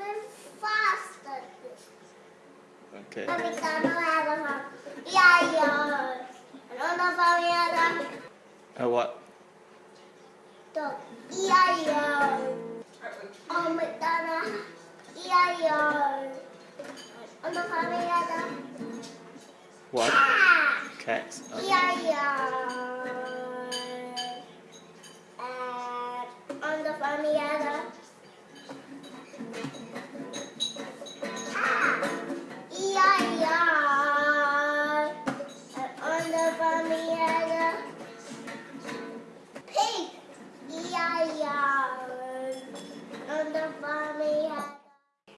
even faster. Okay. Americano era iaio. Nonna famiglia Uh, what? to iaio. Americano iaio. Nonna famiglia What? ah. Cat. Okay. On the the funny.